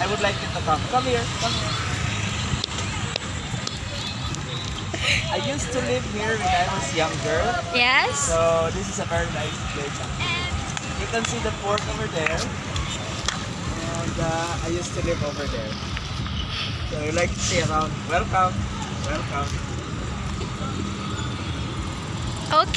I would like you to come. Come here. Come here. I used to live here when I was younger. Yes? So this is a very nice place. You can see the port over there. And uh, I used to live over there. So you like to see around. Welcome. Welcome. Okay.